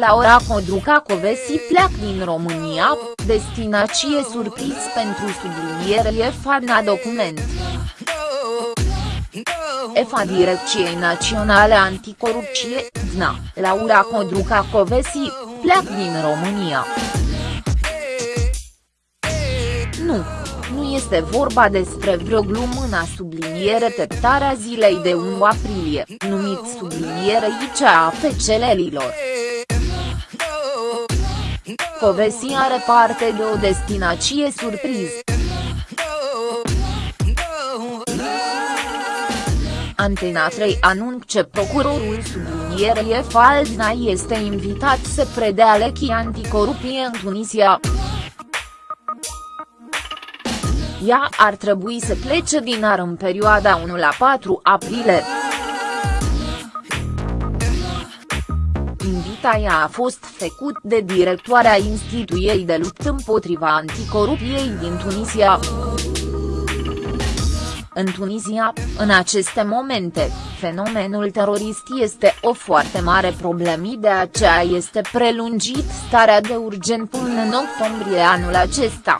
Laura Codruca-Covesi pleacă din România, destinație surpriz pentru subliniere FADNA document. EFA Direcției Naționale Anticorupție, DNA, Laura Codruca-Covesi, pleacă din România. Nu, nu este vorba despre vreo glumă în subliniere teptarea zilei de 1 aprilie, numit subliniere ICA pe celelilor. Covesi are parte de o destinație surpriză. Antena 3 anunță procurorul sublinierei Faldna este invitat să predea lechii anticorupie în Tunisia. Ea ar trebui să plece din ar în perioada 1 la 4 aprilie. Invitaia a fost făcut de directoarea Instituției de luptă împotriva anticorupției din Tunisia. În Tunisia, în aceste momente, fenomenul terorist este o foarte mare problemă de aceea este prelungit starea de urgent până în octombrie anul acesta.